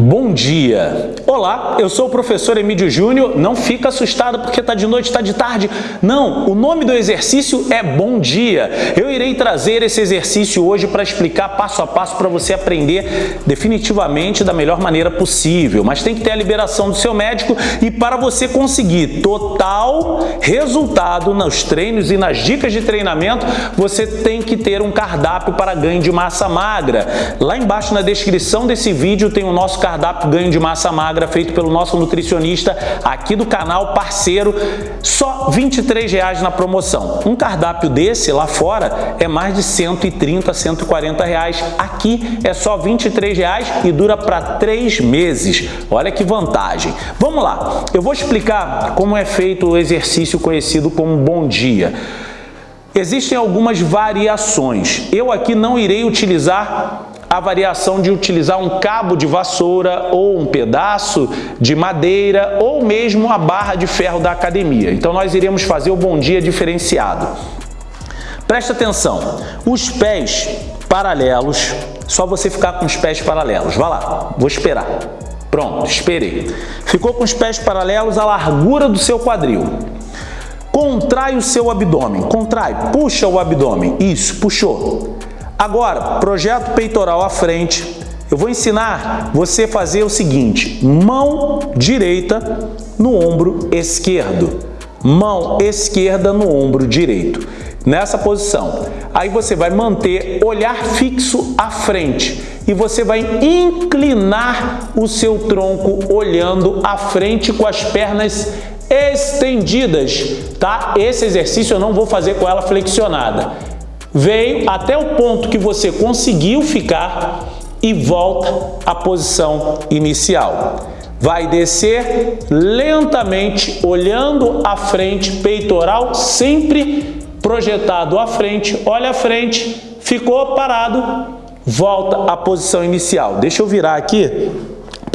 Bom dia! Olá, eu sou o professor Emílio Júnior. Não fica assustado porque está de noite, está de tarde. Não, o nome do exercício é Bom Dia. Eu irei trazer esse exercício hoje para explicar passo a passo para você aprender definitivamente da melhor maneira possível. Mas tem que ter a liberação do seu médico e para você conseguir total resultado nos treinos e nas dicas de treinamento, você tem que ter um cardápio para ganho de massa magra. Lá embaixo na descrição desse vídeo tem o nosso cardápio cardápio ganho de massa magra feito pelo nosso nutricionista aqui do canal, parceiro, só R$ 23,00 na promoção. Um cardápio desse lá fora é mais de 130, 140 reais. Aqui é só R$ 23,00 e dura para três meses. Olha que vantagem. Vamos lá, eu vou explicar como é feito o exercício conhecido como Bom Dia. Existem algumas variações. Eu aqui não irei utilizar a variação de utilizar um cabo de vassoura ou um pedaço de madeira ou mesmo a barra de ferro da academia. Então nós iremos fazer o bom dia diferenciado. Presta atenção, os pés paralelos, só você ficar com os pés paralelos. Vai lá, vou esperar. Pronto, esperei. Ficou com os pés paralelos à largura do seu quadril. Contrai o seu abdômen, contrai, puxa o abdômen. Isso, puxou. Agora, projeto peitoral à frente. Eu vou ensinar você a fazer o seguinte, mão direita no ombro esquerdo, mão esquerda no ombro direito, nessa posição. Aí você vai manter olhar fixo à frente e você vai inclinar o seu tronco olhando à frente com as pernas estendidas, tá? Esse exercício eu não vou fazer com ela flexionada veio até o ponto que você conseguiu ficar e volta à posição inicial. Vai descer lentamente, olhando à frente, peitoral sempre projetado à frente, olha à frente, ficou parado, volta à posição inicial. Deixa eu virar aqui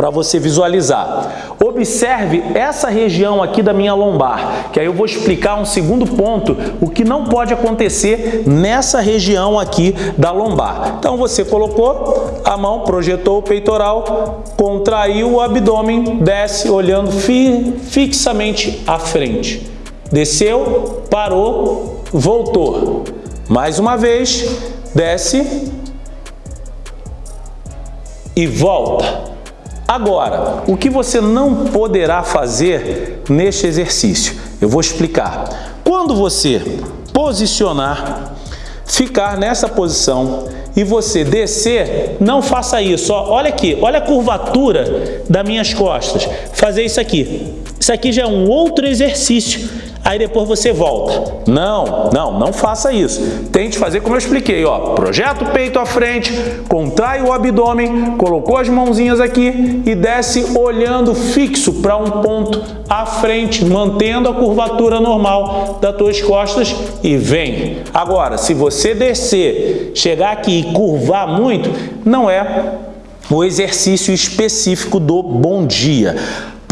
para você visualizar. Observe essa região aqui da minha lombar, que aí eu vou explicar um segundo ponto, o que não pode acontecer nessa região aqui da lombar. Então você colocou a mão, projetou o peitoral, contraiu o abdômen, desce olhando fi fixamente à frente. Desceu, parou, voltou. Mais uma vez, desce e volta. Agora, o que você não poderá fazer neste exercício? Eu vou explicar. Quando você posicionar, ficar nessa posição e você descer, não faça isso. olha aqui, olha a curvatura das minhas costas. Fazer isso aqui. Isso aqui já é um outro exercício aí depois você volta. Não, não, não faça isso. Tente fazer como eu expliquei, ó. Projeta o peito à frente, contrai o abdômen, colocou as mãozinhas aqui e desce olhando fixo para um ponto à frente, mantendo a curvatura normal das tuas costas e vem. Agora, se você descer, chegar aqui e curvar muito, não é o exercício específico do bom dia.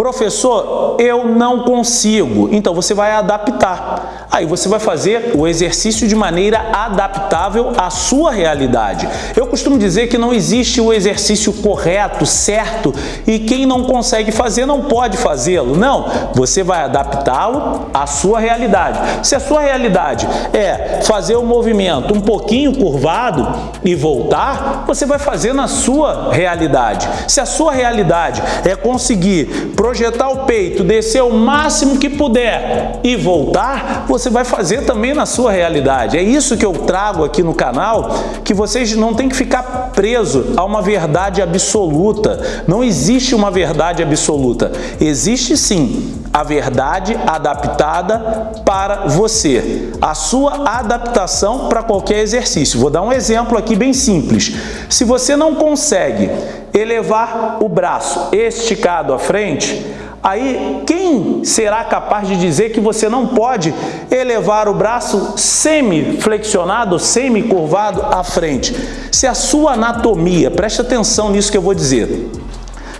Professor, eu não consigo. Então você vai adaptar. Aí você vai fazer o exercício de maneira adaptável à sua realidade. Eu costumo dizer que não existe o exercício correto, certo, e quem não consegue fazer não pode fazê-lo. Não, você vai adaptá-lo à sua realidade. Se a sua realidade é fazer o movimento um pouquinho curvado e voltar, você vai fazer na sua realidade. Se a sua realidade é conseguir projetar o peito, descer o máximo que puder e voltar, você vai fazer também na sua realidade. É isso que eu trago aqui no canal, que vocês não têm que ficar preso a uma verdade absoluta. Não existe uma verdade absoluta. Existe sim a verdade adaptada para você, a sua adaptação para qualquer exercício. Vou dar um exemplo aqui bem simples. Se você não consegue elevar o braço esticado à frente, aí quem será capaz de dizer que você não pode elevar o braço semi-flexionado, semi-curvado à frente? Se a sua anatomia, preste atenção nisso que eu vou dizer,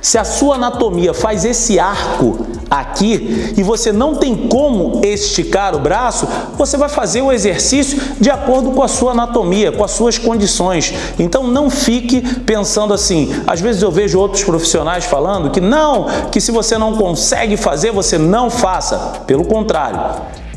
Se a sua anatomia faz esse arco aqui e você não tem como esticar o braço, você vai fazer o exercício de acordo com a sua anatomia, com as suas condições. Então não fique pensando assim, às vezes eu vejo outros profissionais falando que não, que se você não consegue fazer, você não faça. Pelo contrário,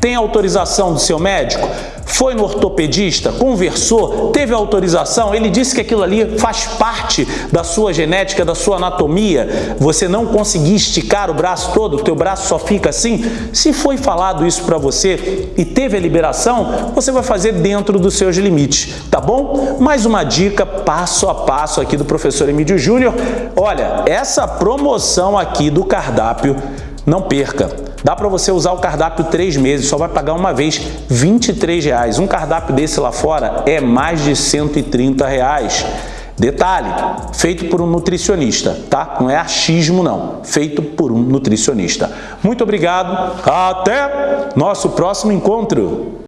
tem autorização do seu médico? Foi no ortopedista? Conversou? Teve autorização? Ele disse que aquilo ali faz parte da sua genética, da sua anatomia? Você não conseguir esticar o braço todo, o teu braço só fica assim? Se foi falado isso para você e teve a liberação, você vai fazer dentro dos seus limites, tá bom? Mais uma dica passo a passo aqui do professor Emílio Júnior. Olha, essa promoção aqui do cardápio, não perca! Dá para você usar o cardápio três meses, só vai pagar uma vez 23 reais. Um cardápio desse lá fora é mais de 130 reais. Detalhe, feito por um nutricionista, tá? Não é achismo não, feito por um nutricionista. Muito obrigado, até nosso próximo encontro!